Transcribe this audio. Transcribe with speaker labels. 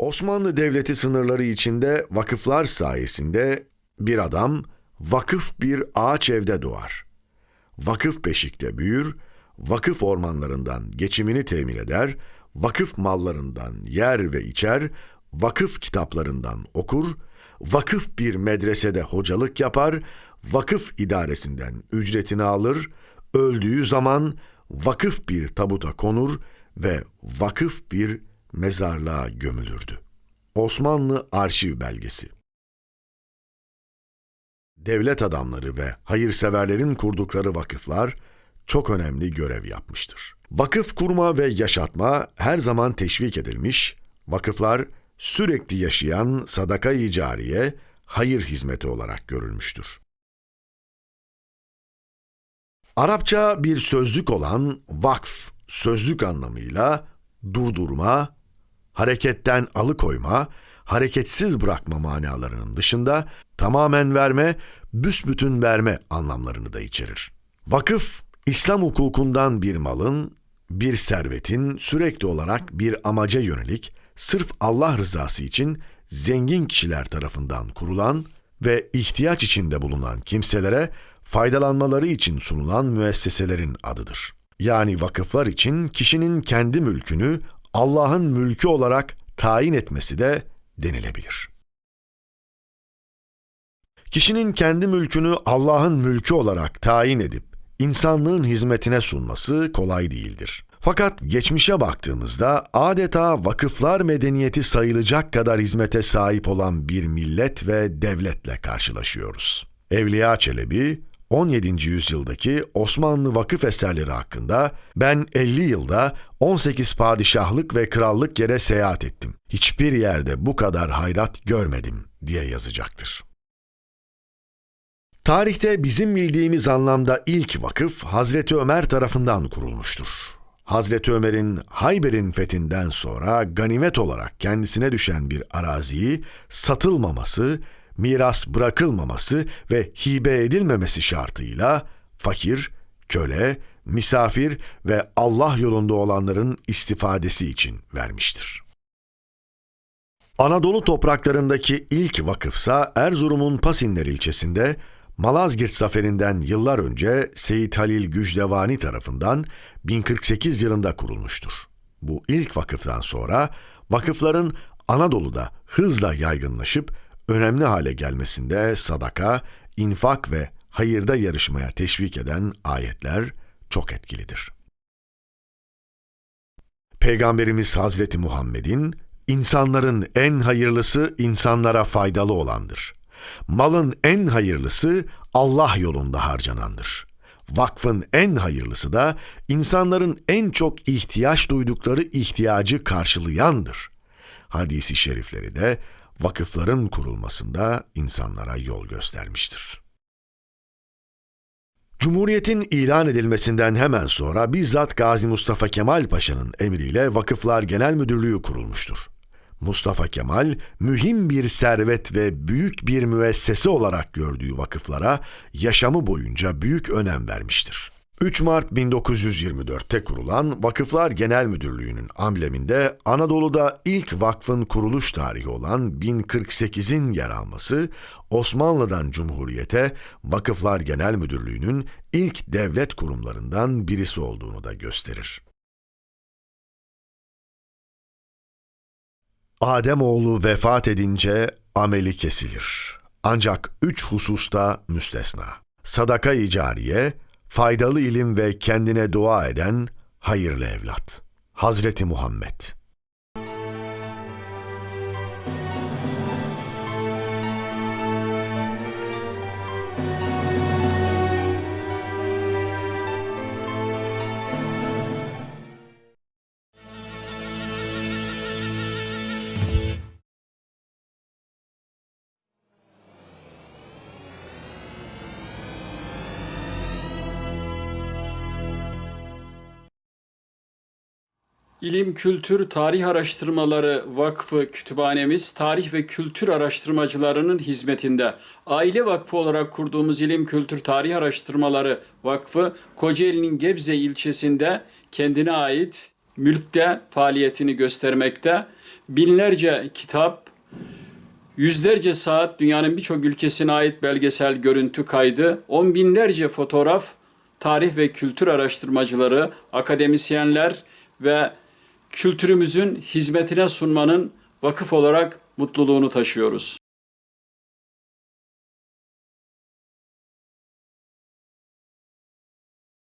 Speaker 1: Osmanlı Devleti sınırları içinde vakıflar sayesinde bir adam vakıf bir ağaç evde doğar. Vakıf beşikte büyür, vakıf ormanlarından geçimini temin eder, vakıf mallarından yer ve içer, vakıf kitaplarından okur, vakıf bir medresede hocalık yapar, vakıf idaresinden ücretini alır, öldüğü zaman vakıf bir tabuta konur ve vakıf bir mezarlığa gömülürdü. Osmanlı Arşiv Belgesi Devlet adamları ve hayırseverlerin kurdukları vakıflar çok önemli görev yapmıştır. Vakıf kurma ve yaşatma her zaman teşvik edilmiş, vakıflar sürekli yaşayan sadaka-i cariye, hayır hizmeti olarak görülmüştür. Arapça bir sözlük olan vakf, sözlük anlamıyla durdurma, hareketten alıkoyma, hareketsiz bırakma manalarının dışında tamamen verme, büsbütün verme anlamlarını da içerir. Vakıf, İslam hukukundan bir malın, bir servetin sürekli olarak bir amaca yönelik, sırf Allah rızası için zengin kişiler tarafından kurulan ve ihtiyaç içinde bulunan kimselere faydalanmaları için sunulan müesseselerin adıdır. Yani vakıflar için kişinin kendi mülkünü Allah'ın mülkü olarak tayin etmesi de denilebilir. Kişinin kendi mülkünü Allah'ın mülkü olarak tayin edip insanlığın hizmetine sunması kolay değildir. Fakat geçmişe baktığımızda adeta vakıflar medeniyeti sayılacak kadar hizmete sahip olan bir millet ve devletle karşılaşıyoruz. Evliya Çelebi, 17. yüzyıldaki Osmanlı vakıf eserleri hakkında ben 50 yılda 18 padişahlık ve krallık yere seyahat ettim. Hiçbir yerde bu kadar hayrat görmedim diye yazacaktır. Tarihte bizim bildiğimiz anlamda ilk vakıf Hazreti Ömer tarafından kurulmuştur. Hazreti Ömer'in Hayber'in fethinden sonra ganimet olarak kendisine düşen bir araziyi satılmaması, miras bırakılmaması ve hibe edilmemesi şartıyla fakir, köle, misafir ve Allah yolunda olanların istifadesi için vermiştir. Anadolu topraklarındaki ilk vakıfsa Erzurum'un Pasinler ilçesinde Malazgirt zaferinden yıllar önce Seyit Halil Gücdevani tarafından 1048 yılında kurulmuştur. Bu ilk vakıftan sonra vakıfların Anadolu'da hızla yaygınlaşıp önemli hale gelmesinde sadaka, infak ve hayırda yarışmaya teşvik eden ayetler çok etkilidir. Peygamberimiz Hazreti Muhammed'in insanların en hayırlısı insanlara faydalı olandır. Malın en hayırlısı Allah yolunda harcanandır. Vakfın en hayırlısı da insanların en çok ihtiyaç duydukları ihtiyacı karşılayandır. Hadisi şerifleri de vakıfların kurulmasında insanlara yol göstermiştir. Cumhuriyetin ilan edilmesinden hemen sonra bizzat Gazi Mustafa Kemal Paşa'nın emriyle Vakıflar Genel Müdürlüğü kurulmuştur. Mustafa Kemal, mühim bir servet ve büyük bir müessese olarak gördüğü vakıflara yaşamı boyunca büyük önem vermiştir. 3 Mart 1924'te kurulan Vakıflar Genel Müdürlüğü'nün ambleminde Anadolu'da ilk vakfın kuruluş tarihi olan 1048'in yer alması, Osmanlı'dan Cumhuriyete Vakıflar Genel Müdürlüğü'nün ilk devlet kurumlarından birisi olduğunu da gösterir. Ademoğlu vefat edince ameli kesilir. Ancak üç hususta müstesna. Sadaka-i cariye, faydalı ilim ve kendine dua eden hayırlı evlat. Hazreti Muhammed
Speaker 2: İlim, Kültür, Tarih Araştırmaları Vakfı Kütüphanemiz tarih ve kültür araştırmacılarının hizmetinde. Aile Vakfı olarak kurduğumuz İlim, Kültür, Tarih Araştırmaları Vakfı Kocaeli'nin Gebze ilçesinde kendine ait mülkte faaliyetini göstermekte. Binlerce kitap, yüzlerce saat dünyanın birçok ülkesine ait belgesel görüntü kaydı, on binlerce fotoğraf, tarih ve kültür araştırmacıları, akademisyenler ve kültürümüzün hizmetine sunmanın vakıf olarak mutluluğunu taşıyoruz.